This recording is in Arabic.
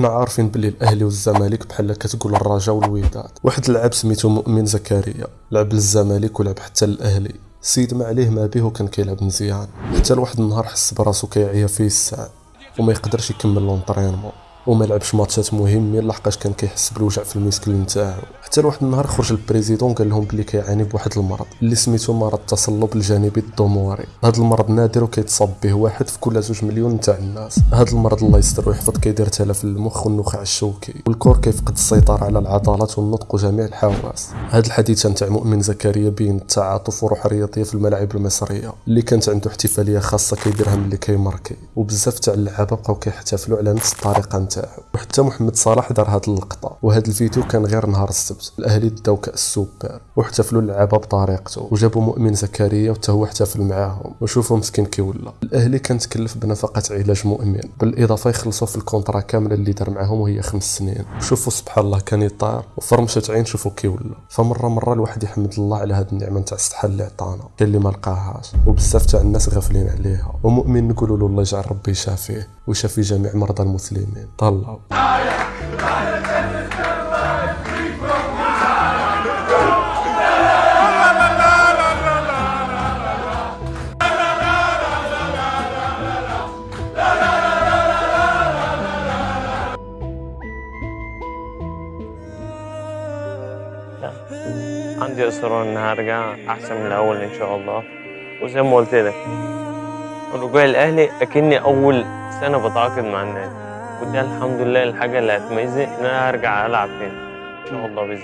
حنا عارفين بلي الأهلي والزمالك بحال كتقول الرجاء والوداد. واحد اللاعب سميتو مؤمن زكريا. لعب للزمالك ولعب حتى للأهلي. السيد ما عليه ما به وكان كيلعب مزيان. حتى لواحد النهار حس براسو كيعيا فيسع. وما يقدرش يكمل l'entraînement وما لعبش ماتشات مهمين لحقاش كان كيحس بالوجع في ال muscle نتاعو. حتى لواحد النهار خرج ال président قال لهم بلي كيعاني بواحد المرض اللي سميتو مرض التصلب الجانبي الضموري هذا المرض نادر وكيتصاب به واحد في كل زوج مليون نتاع الناس. هذا المرض الله يستر ويحفظ كيدير تلف المخ والنخاع الشوكي. وال corps كيفقد السيطرة على العضلات والنطق وجميع الحواس. هذا الحديث نتاع مؤمن زكريا بين التعاطف وروح رياضيه في الملاعب المصرية اللي كانت عنده احتفالية خاصة كيديرها ملي كيماركي. وبزاف تاع اللعابة بقاو كيحتفلوا على نفس الطريقة نتاعو وحتى محمد صلاح دار هاد اللقطة وهذا الفيديو كان غير نهار السبت. الأهلي داو كأس سوبر واحتفلوا اللعابة بطريقته وجابوا مؤمن زكريا وحتى هو احتفل معاهم. وشوفوا مسكين كي ولا. الأهلي كان تكلف بنفقة علاج مؤمن بالإضافة يخلصوا في ال contrat كامله اللي دار معاهم وهي خمس سنين. شوفوا سبحان الله كان يطير وفرمشة عين شوفوا كي ولا. فمرة مرة الواحد يحمد الله على هذه النعمة نتاع الصحة اللي عطانا اللي ما لقاهاش. وبزاف تاع الناس غافلين عليها. ومؤمن نقولوا له الله يجعل ربي يشافيه ويشافي جميع مرضى المسلمين. طلعوا لا. عندي إصرار إني هرجع أحسن من الأول إن شاء الله. وزي ما قلت لك رجوع الأهلي أكني أول سنة بتعاقد مع النادي. ودي الحمد لله الحاجة اللي هتميزني إن أنا هرجع ألعب تاني. إن شاء الله الله.